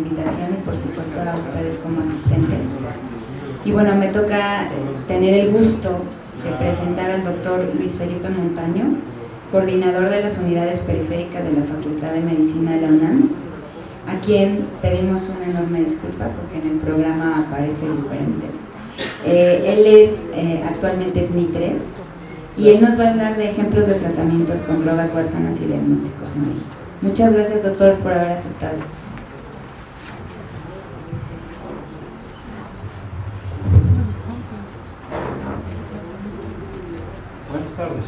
invitación y por supuesto a ustedes como asistentes. Y bueno, me toca tener el gusto de presentar al doctor Luis Felipe Montaño, coordinador de las unidades periféricas de la Facultad de Medicina de la UNAM, a quien pedimos una enorme disculpa porque en el programa aparece diferente. Eh, él es, eh, actualmente es NI3 y él nos va a hablar de ejemplos de tratamientos con drogas huérfanas y diagnósticos en México. Muchas gracias doctor por haber aceptado. Buenas tardes.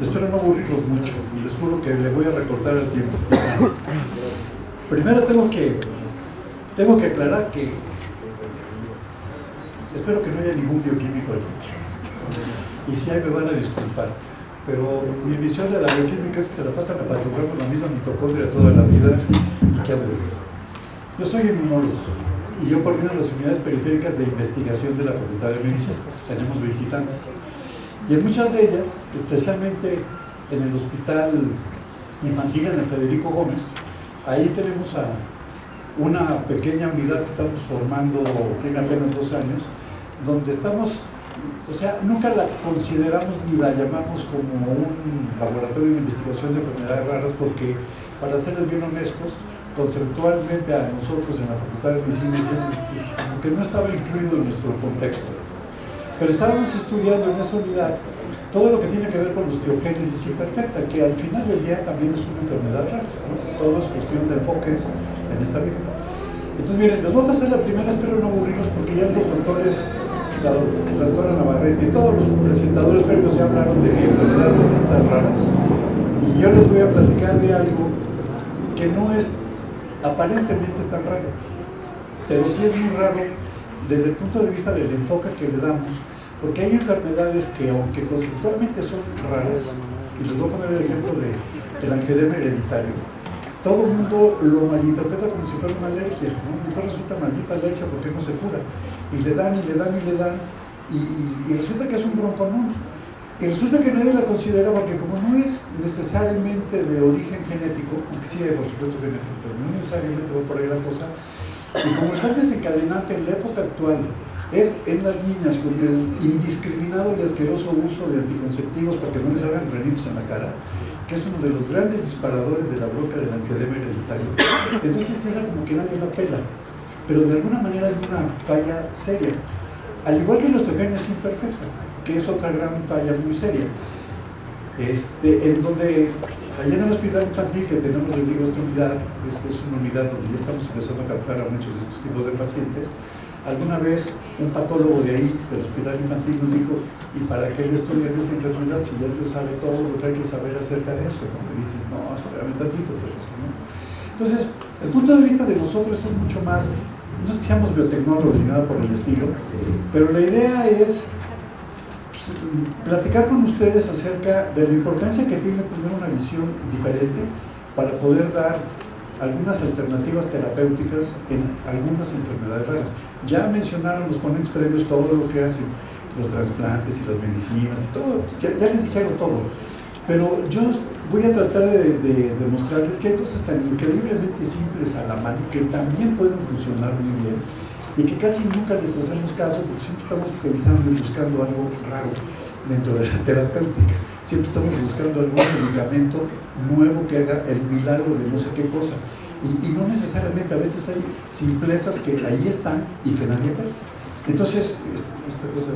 Espero no aburrirlos mucho, les juro que le voy a recortar el tiempo. Primero tengo que, tengo que aclarar que espero que no haya ningún bioquímico aquí. Y si hay me van a disculpar. Pero mi visión de la bioquímica es que se la pasan a con la misma mitocondria toda la vida y qué aburrido. Yo soy inmunólogo y yo coordino las unidades periféricas de investigación de la Facultad de Medicina. Tenemos veintitantas. Y en muchas de ellas, especialmente en el Hospital Infantil, en el Federico Gómez, ahí tenemos a una pequeña unidad que estamos formando, tiene apenas dos años, donde estamos, o sea, nunca la consideramos ni la llamamos como un laboratorio de investigación de enfermedades raras porque, para serles bien honestos, conceptualmente a nosotros en la Facultad de Medicina pues, como que no estaba incluido en nuestro contexto. Pero estábamos estudiando en esa unidad todo lo que tiene que ver con osteogénesis imperfecta, que al final del día también es una enfermedad rara, todo es cuestión de enfoques en esta vida. Entonces miren, les voy a pasar la primera, espero no aburrirlos porque ya los doctores, la, doctora Navarrete y todos los presentadores previos ya hablaron de enfermedades estas raras y yo les voy a platicar de algo que no es aparentemente tan raro, pero sí es muy raro desde el punto de vista del enfoque que le damos, porque hay enfermedades que aunque conceptualmente son raras, y les voy a poner el ejemplo de, del angedema hereditario, todo el mundo lo malinterpreta como si fuera una alergia, ¿no? entonces resulta maldita alergia porque no se cura, y le dan y le dan y le dan, y, resulta que es un común y resulta que nadie la considera porque como no es necesariamente de origen genético, aunque sí hay por supuesto genético, pero no necesariamente va por ahí la cosa, y como el gran desencadenante en la época actual es en las niñas con el indiscriminado y asqueroso uso de anticonceptivos para que no les hagan renitos en la cara, que es uno de los grandes disparadores de la broca del angioedema hereditario. Entonces esa como que nadie la pela, pero de alguna manera hay una falla seria. Al igual que la osteogenia es imperfecta, que es otra gran falla muy seria. Este, en donde, allá en el hospital infantil que tenemos, les digo, esta unidad, es, es una unidad donde ya estamos empezando a captar a muchos de estos tipos de pacientes, alguna vez un patólogo de ahí, del hospital infantil, nos dijo, ¿y para qué le estudian esa enfermedad si ya se sabe todo lo que hay que saber acerca de eso? ¿no? Y dices, no, espérame tantito, pero eso, ¿no? Entonces, el punto de vista de nosotros es mucho más, no es que seamos biotecnólogos ni nada por el estilo, pero la idea es platicar con ustedes acerca de la importancia que tiene tener una visión diferente para poder dar algunas alternativas terapéuticas en algunas enfermedades raras. Ya mencionaron los ponentes previos todo lo que hacen los trasplantes y las medicinas y todo, ya, les dijeron todo. Pero yo voy a tratar de, de, demostrarles que hay cosas tan increíblemente simples a la mano que también pueden funcionar muy bien y que casi nunca les hacemos caso porque siempre estamos pensando y buscando algo raro dentro de la terapéutica. Siempre estamos buscando algún medicamento nuevo que haga el milagro de no sé qué cosa. Y, no necesariamente, a veces hay simplezas que ahí están y que nadie ve. Entonces, esta, esta cosa...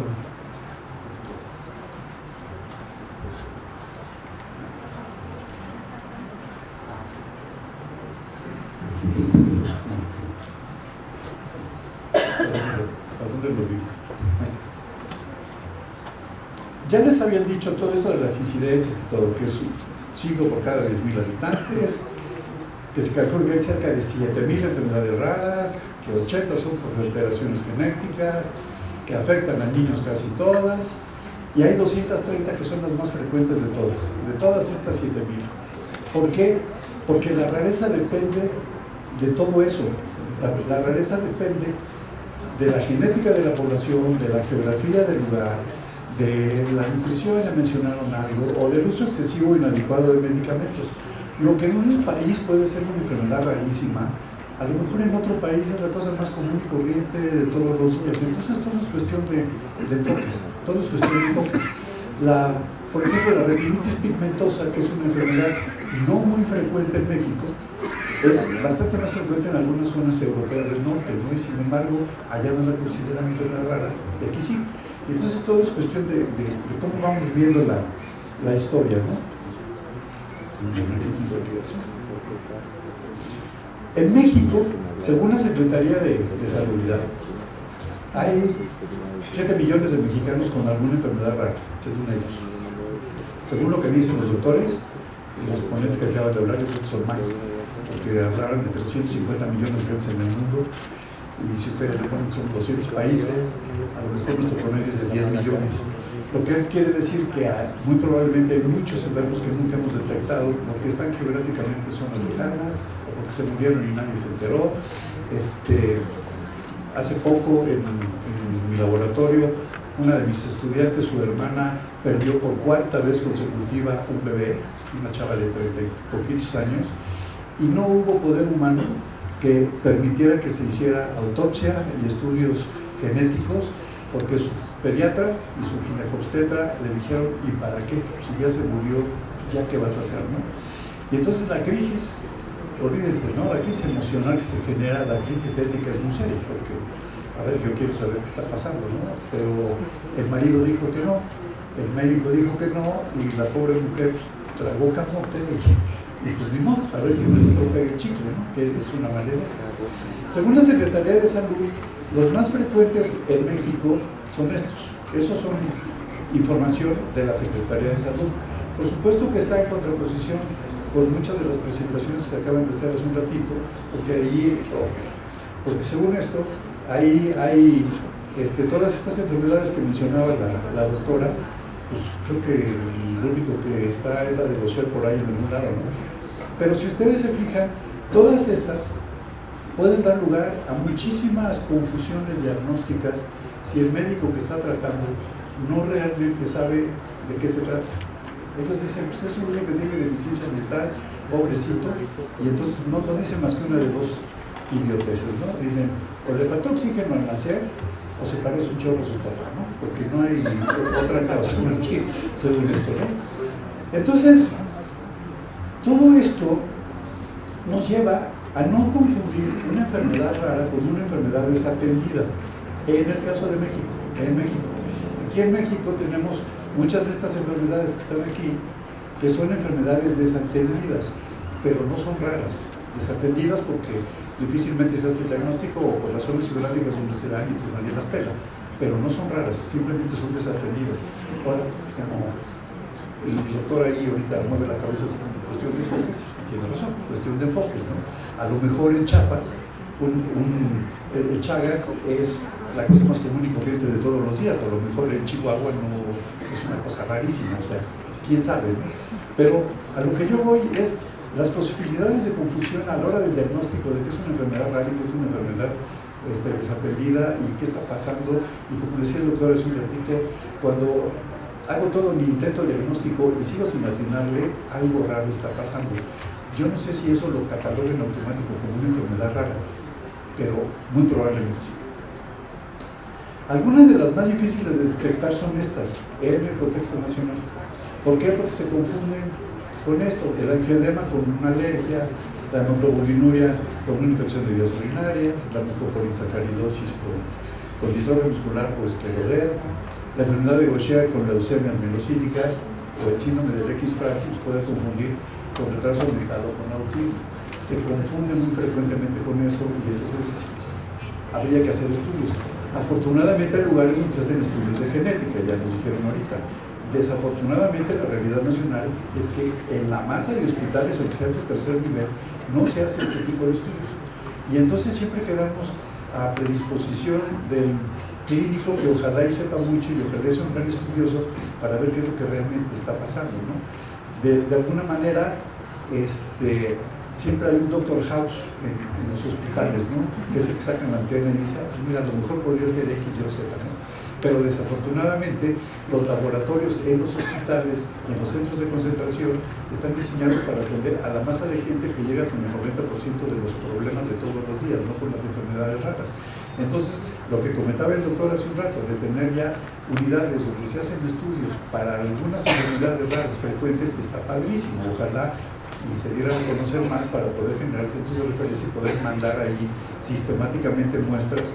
Ya les habían dicho todo esto de las incidencias y todo, que es un 5 por cada 10.000 habitantes, que se calcula que hay cerca de 7.000 enfermedades raras, que 80 son por alteraciones genéticas, que afectan a niños casi todas, y hay 230 que son las más frecuentes de todas, de todas estas 7.000. ¿Por qué? Porque la rareza depende de todo eso. La rareza depende de la genética de la población, de la geografía del lugar, de la nutrición, ya mencionaron algo, o del uso excesivo inadecuado de medicamentos. Lo que en un país puede ser una enfermedad rarísima, A lo mejor en otro país es la cosa más común y corriente de todos los días. Entonces todo es cuestión de, de enfoques, todo es cuestión de enfoques. La, por ejemplo, la retinitis pigmentosa, que es una enfermedad no muy frecuente en México, es bastante más frecuente en algunas zonas europeas del norte, ¿no? y sin embargo allá no la consideran enfermedad rara, y aquí sí. Entonces todo es cuestión de, cómo vamos viendo la, historia. ¿no? En México, según la Secretaría de, de hay 7 millones de mexicanos con alguna enfermedad rara, según ellos. Según lo que dicen los doctores, y los ponentes que acaban de hablar, yo son más, porque hablaron de 350 millones de en el mundo, ustedes le ponen que son 200 países, a lo mejor nuestro promedio es de 10 millones. Lo que quiere decir que muy probablemente hay muchos enfermos que nunca hemos detectado porque están geográficamente en zonas lejanas o porque se murieron y nadie se enteró. Este, hace poco en, en, mi laboratorio, una de mis estudiantes, su hermana, perdió por cuarta vez consecutiva un bebé, una chava de 30 y poquitos años, y no hubo poder humano que permitiera que se hiciera autopsia y estudios genéticos porque su pediatra y su ginecobstetra le dijeron, ¿y para qué? Si ya se murió, ¿ya qué vas a hacer? ¿no? Y entonces la crisis, olvídense, ¿no? la crisis emocional que se genera, la crisis ética es muy seria, porque, a ver, yo quiero saber qué está pasando, ¿no? Pero el marido dijo que no, el médico dijo que no, y la pobre mujer pues, tragó camote y, pues ni modo, a ver si me toca el chicle, ¿no? Que es una manera. Según la Secretaría de Salud, los más frecuentes en México son estos. Esos son información de la Secretaría de Salud. Por supuesto que está en contraposición con muchas de las presentaciones que se acaban de hacer hace un ratito, porque allí, porque según esto, ahí hay este, todas estas enfermedades que mencionaba la, doctora, pues creo que lo único que está es la de Rocher por ahí en algún lado, ¿no? Pero si ustedes se fijan, todas estas pueden dar lugar a muchísimas confusiones diagnósticas si el médico que está tratando no realmente sabe de qué se trata. Ellos dicen, pues es un niño que tiene deficiencia mental, pobrecito, y entonces no, dicen más que una de dos idioteces, ¿no? Dicen, o le faltó oxígeno al nacer, o se parece un chorro a su papá, ¿no? Porque no hay otra causa según esto, ¿no? Entonces, todo esto nos lleva a no confundir una enfermedad rara con una enfermedad desatendida. En el caso de México, en México. Aquí en México tenemos muchas de estas enfermedades que están aquí, que son enfermedades desatendidas, pero no son raras. Desatendidas porque difícilmente se hace el diagnóstico o por las zonas geográficas donde se dan y pues nadie las pela. Pero no son raras, simplemente son desatendidas. Ahora, como el doctor ahí ahorita mueve la cabeza cuestión de enfoques, tiene razón, cuestión de enfoques, ¿no? A lo mejor en Chiapas, un, el Chagas es la cosa más común y corriente de todos los días, a lo mejor en Chihuahua no es una cosa rarísima, o sea, quién sabe, ¿no? Pero a lo que yo voy es las posibilidades de confusión a la hora del diagnóstico de qué es una enfermedad rara y qué es una enfermedad este, y qué está pasando, y como decía el doctor hace un ratito, cuando hago todo mi intento diagnóstico y sigo sin atinarle, algo raro está pasando. Yo no sé si eso lo cataloguen automático como una enfermedad rara, pero muy probablemente sí. Algunas de las más difíciles de detectar son estas, en el contexto nacional. ¿Por qué? Porque se confunden con esto, el angioedema con una alergia, la hemoglobinuria con una infección de vías urinarias, la mucopolisacaridosis con, con distrofia muscular por escleroderma, la enfermedad de Gaucher con leucemias mielocíticas o el síndrome del X frágil puede confundir con retraso mental o con autismo. Se confunde muy frecuentemente con eso y entonces habría que hacer estudios. Afortunadamente hay lugares donde se hacen estudios de genética, ya nos dijeron ahorita. Desafortunadamente la realidad nacional es que en la masa de hospitales o sea de tercer nivel no se hace este tipo de estudios. Y entonces siempre quedamos a predisposición del clínico que ojalá y sepa mucho y ojalá sea un gran estudioso para ver qué es lo que realmente está pasando. ¿no? De, alguna manera, este, siempre hay un doctor house en, en, los hospitales, ¿no? que es el que sacan la antena y dice, ah, pues mira, a lo mejor podría ser X, Y Z. ¿no? Pero desafortunadamente los laboratorios en los hospitales y en los centros de concentración están diseñados para atender a la masa de gente que llega con el 90% de los problemas de todos los enfermedades raras. Entonces, lo que comentaba el doctor hace un rato, de tener ya unidades donde se hacen estudios para algunas enfermedades raras frecuentes, está padrísimo. Ojalá y se dieran a conocer más para poder generar centros de referencia y poder mandar ahí sistemáticamente muestras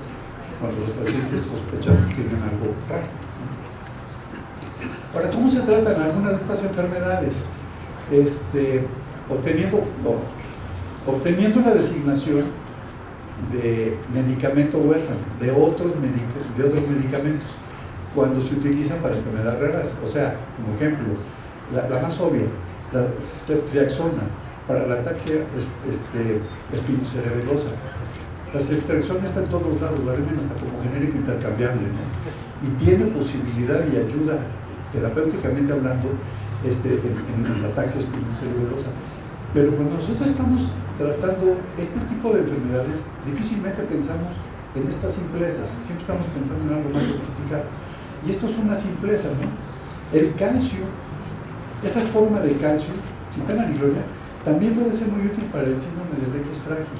cuando los pacientes sospechan que tienen algo raro. Ahora, ¿cómo se tratan algunas de estas enfermedades? Este, obteniendo, obteniendo la designación de medicamento huérfano, de otros, de otros medicamentos, cuando se utilizan para enfermedades raras. O sea, como ejemplo, la, la más obvia, la ceftriaxona para la ataxia este, espinocerebelosa. La ceftriaxona está en todos lados, la hasta como genérico intercambiable, y tiene posibilidad y ayuda terapéuticamente hablando este, en, la ataxia espinocerebelosa. Pero cuando nosotros estamos tratando este tipo de enfermedades, difícilmente pensamos en estas simplezas, siempre estamos pensando en algo más sofisticado. Y esto es una simpleza, ¿no? El calcio esa forma de calcio, sin pena ni gloria, también puede ser muy útil para el síndrome del X frágil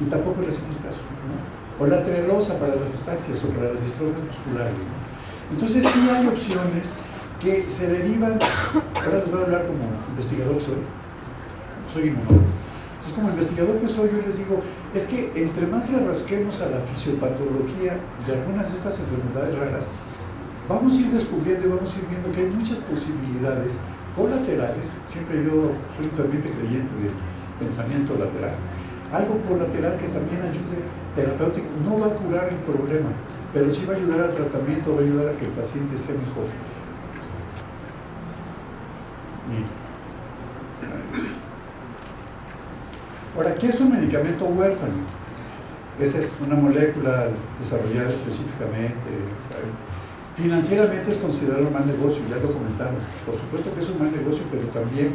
y tampoco le hacemos caso. O la trelosa para las ataxias o para las distrofias musculares. Entonces sí hay opciones que se derivan, ahora les voy a hablar como investigador soy, soy inmunólogo. Entonces como investigador que soy yo les digo, es que entre más le rasquemos a la fisiopatología de algunas de estas enfermedades raras, vamos a ir descubriendo y vamos a ir viendo que hay muchas posibilidades colaterales, siempre yo soy ferviente creyente del pensamiento lateral, algo colateral que también ayude terapéutico, no va a curar el problema, pero sí va a ayudar al tratamiento, va a ayudar a que el paciente esté mejor. Ahora, ¿qué es un medicamento huérfano? Esa es una molécula desarrollada específicamente Financieramente es considerado un mal negocio, ya lo comentamos. Por supuesto que es un mal negocio, pero también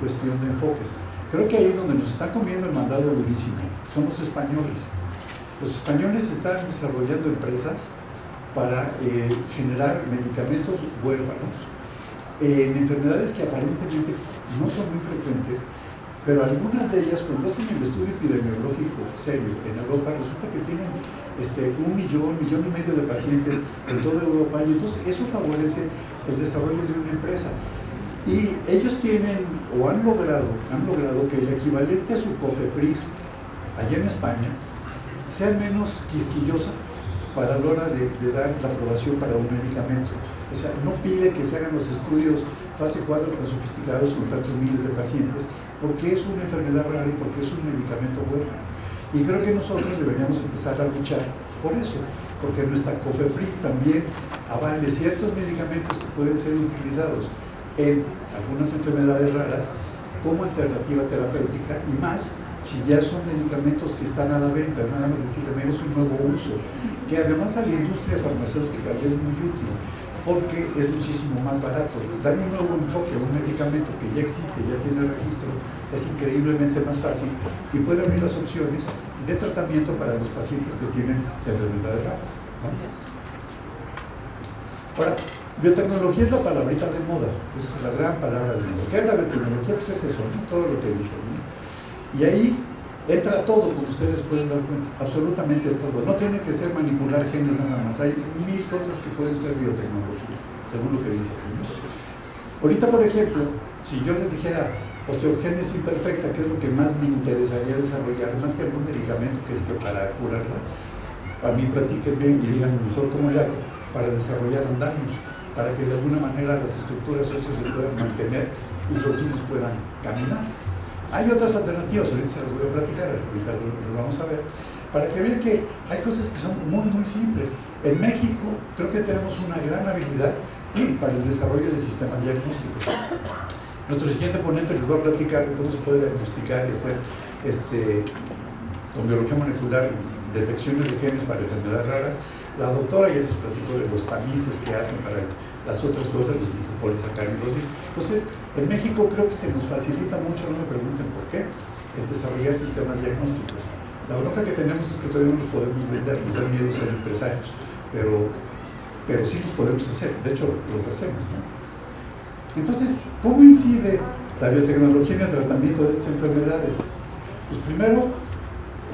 cuestión de enfoques. Creo que ahí donde nos está comiendo el mandado durísimo son los españoles. Los españoles están desarrollando empresas para eh, generar medicamentos huérfanos en enfermedades que aparentemente no son muy frecuentes, pero algunas de ellas, cuando hacen el estudio epidemiológico serio en Europa, resulta que tienen este, un millón, millón y medio de pacientes en toda Europa y entonces eso favorece el desarrollo de una empresa. Y ellos tienen o han logrado, han logrado que el equivalente a su COFEPRIS allá en España sea menos quisquillosa para la hora de, dar la aprobación para un medicamento. O sea, no pide que se hagan los estudios fase 4 tan sofisticados con tantos miles de pacientes, porque es una enfermedad rara y porque es un medicamento huérfano. Y creo que nosotros deberíamos empezar a luchar por eso, porque nuestra COFEPRIS también avale ciertos medicamentos que pueden ser utilizados en algunas enfermedades raras como alternativa terapéutica y más si ya son medicamentos que están a la venta, nada más decirle, es un nuevo uso, que además a la industria farmacéutica es muy útil, porque es muchísimo más barato. Dar un nuevo enfoque a un medicamento que ya existe, ya tiene registro, es increíblemente más fácil y puede abrir las opciones de tratamiento para los pacientes que tienen enfermedades raras. Ahora, biotecnología es la palabrita de moda, es la gran palabra de moda. ¿Qué es la biotecnología? Pues es eso, todo lo que dice. Y ahí entra todo, como ustedes pueden dar cuenta, absolutamente todo. No tiene que ser manipular genes nada más, hay mil cosas que pueden ser biotecnología, según lo que dice. Ahorita, por ejemplo, si yo les dijera osteogénesis imperfecta, que es lo que más me interesaría desarrollar, más que algún medicamento que es que para curarla, a mí bien y digan mejor cómo le hago para desarrollar andamios, para que de alguna manera las estructuras óseas se puedan mantener y los niños puedan caminar. Hay otras alternativas, ahorita se las voy a platicar, ahorita lo vamos a ver, para que vean que hay cosas que son muy, muy simples. En México creo que tenemos una gran habilidad para el desarrollo de sistemas diagnósticos. Nuestro siguiente ponente les va a platicar de cómo se puede diagnosticar y hacer este, con biología molecular detecciones de genes para enfermedades raras. La doctora ya nos platicó de los tamices que hacen para las otras cosas, los polisaccaridosis. Entonces, en México creo que se nos facilita mucho, no me pregunten por qué, el desarrollar sistemas diagnósticos. La bronca que tenemos es que todavía no los podemos vender, nos da miedo ser empresarios, pero, pero sí los podemos hacer, de hecho los hacemos. ¿no? Entonces, ¿cómo incide la biotecnología en el tratamiento de estas enfermedades? Pues primero,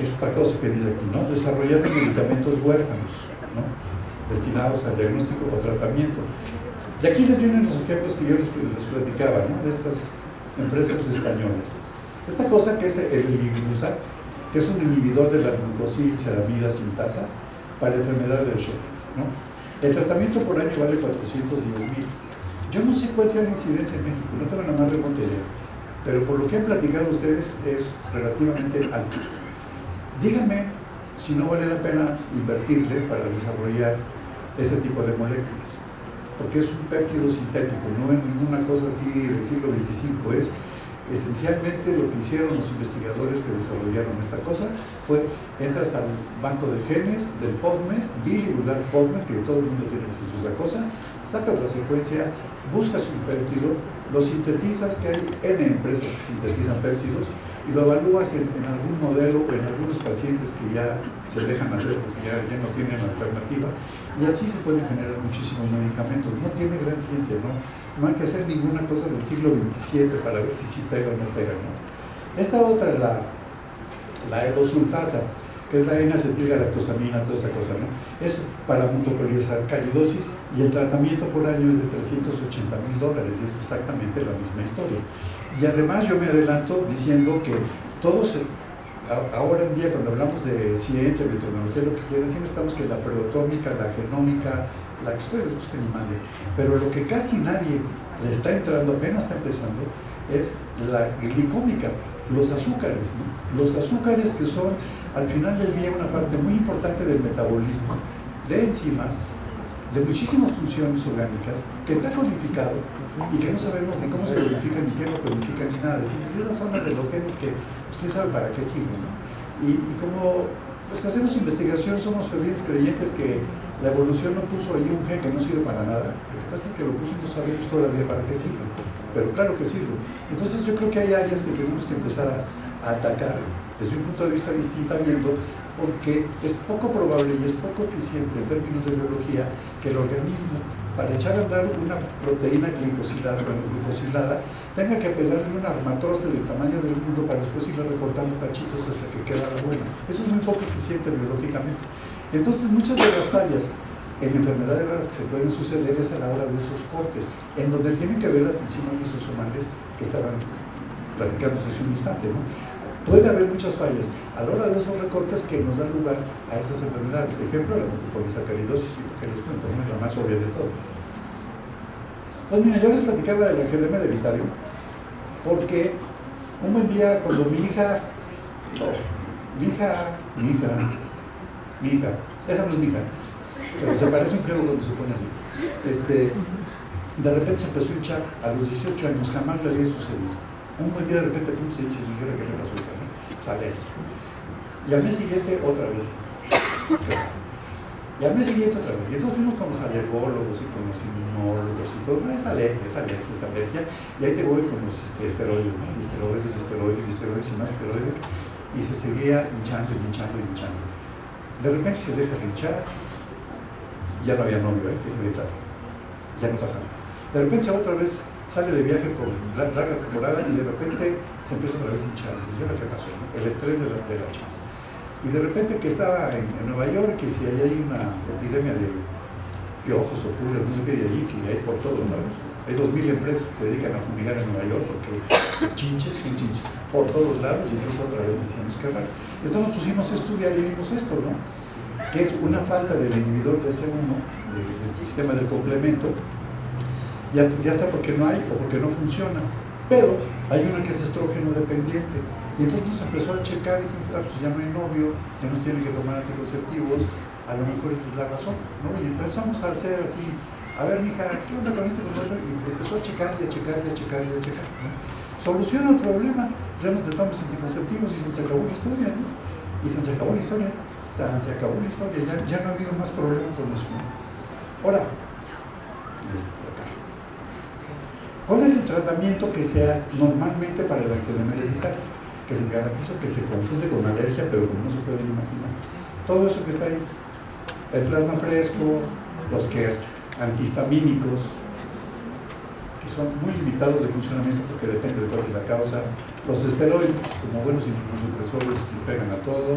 esta cosa que dice aquí, ¿no? Desarrollando medicamentos huérfanos, ¿no? Destinados al diagnóstico o tratamiento. Y aquí les vienen los ejemplos que yo les, platicaba, ¿no? De estas empresas españolas. Esta cosa que es el Liglusat, que es un inhibidor de la glucosilceramida sintasa para enfermedad del shock. El tratamiento por año vale 410 mil. Yo no sé cuál sea la incidencia en México, no tengo la más remota idea, pero por lo que han platicado ustedes es relativamente alto. Díganme si no vale la pena invertirle para desarrollar ese tipo de moléculas, porque es un péptido sintético, no es ninguna cosa así del siglo XXV, es esencialmente lo que hicieron los investigadores que desarrollaron esta cosa fue, entras al banco de genes del PubMed, bilirular PubMed, que todo el mundo tiene acceso a esa cosa, sacas la secuencia, buscas un péptido, lo sintetizas, que hay N empresas que sintetizan péptidos, y lo evalúas en, algún modelo o en algunos pacientes que ya se dejan hacer porque ya no tienen alternativa, y así se pueden generar muchísimos medicamentos. No tiene gran ciencia, ¿no? No hay que hacer ninguna cosa del siglo XXVII para ver si sí pega o no pega, ¿no? Esta otra la, la erosulfasa que es la N-acetilgalactosamina, toda esa cosa, ¿no? Es para calidosis y el tratamiento por año es de 380 mil dólares y es exactamente la misma historia. Y además yo me adelanto diciendo que todos, ahora en día cuando hablamos de ciencia, biotecnología, lo que quieran, siempre estamos que la proteómica, la genómica, la que ustedes gusten y manden, pero lo que casi nadie le está entrando, apenas está empezando, es la glicómica, los azúcares, los azúcares que son al final del día una parte muy importante del metabolismo de enzimas, de muchísimas funciones orgánicas, que está codificado y que no sabemos ni cómo se codifican, ni qué lo codifican, ni nada. Decimos, esas son las de los genes que, pues quién sabe para qué sirven. Y, como los hacemos investigación somos fervientes creyentes que la evolución no puso ahí un gen que no sirve para nada. Lo que pasa es que lo puso y no sabemos todavía para qué sirve. Pero claro que sirve. Entonces yo creo que hay áreas que tenemos que empezar a, a atacar desde un punto de vista distinto viendo porque es poco probable y es poco eficiente en términos de biología que el organismo, para echar a andar una proteína glicosilada, glicosilada tenga que pegarle un armatroste del tamaño del mundo para después irle recortando cachitos hasta que queda la buena. Eso es muy poco eficiente biológicamente. Entonces, muchas de las fallas en enfermedades raras que se pueden suceder es a la hora de esos cortes, en donde tienen que ver las enzimas lisosomales que estaban platicándose hace un instante. ¿no? Puede haber muchas fallas a la hora de esos recortes que nos dan lugar a esas enfermedades. Ejemplo, la mucopolisacaridosis, que les cuento, es la más obvia de todo. Pues mira, yo les platicaba del angiolema hereditario porque un buen día cuando mi hija, mi hija, mi hija, mi hija, esa no es mi hija, pero se parece un creo cuando se pone así, este, de repente se empezó a hinchar a los 18 años, jamás le había sucedido un buen día de repente pum, se hincha y dijera que le pasó ¿no? Sale. Y al mes siguiente otra vez. Y al mes siguiente otra vez. Y entonces fuimos con los alergólogos y con los inmunólogos y todo. No, es alergia, es alergia, es alergia. Y ahí te voy con los este, esteroides, ¿no? Esteroides, esteroides, esteroides y más esteroides. Y se seguía hinchando y hinchando y hinchando. De repente se deja de hinchar. Ya no había novio, ¿eh? Que Ya no pasa nada. De repente otra vez sale de viaje por larga temporada y de repente se empieza otra vez a hinchar. Dice, ¿qué pasó? El estrés de la, de. Y de repente que estaba en, Nueva York, que si ahí hay una epidemia de piojos o pulgas, no sé qué, de allí, que hay por todos lados. Hay dos mil empresas que se dedican a fumigar en Nueva York porque chinches son chinches por todos lados y entonces otra vez decíamos que raro. Entonces pusimos a estudiar y vimos esto, ¿no? Que es una falta del inhibidor de C1, del sistema del complemento, ya, ya sea porque no hay o porque no funciona. Pero hay una que es estrógeno dependiente. Y entonces nos empezó a checar y dijimos, ah, pues ya no hay novio, ya nos tienen que tomar anticonceptivos, a lo mejor esa es la razón. ¿no? Y empezamos a hacer así, a ver, mija, ¿qué onda con esto? Y empezó a checar y a checar y a checar y a checar. ¿no? Soluciona el problema, ya no te tomas anticonceptivos y se acabó la historia. ¿no? Y se acabó la historia. Se, acabó la historia, ya, no ha habido más problemas con eso. Ahora, este, ¿Cuál es el tratamiento que se hace normalmente para el angiolema hereditario? Que les garantizo que se confunde con alergia, pero no se pueden imaginar. Todo eso que está ahí, el plasma fresco, los que es antihistamínicos, que son muy limitados de funcionamiento porque depende de cuál es la causa. Los esteroides, pues, como buenos inmunosupresores, le pegan a todo.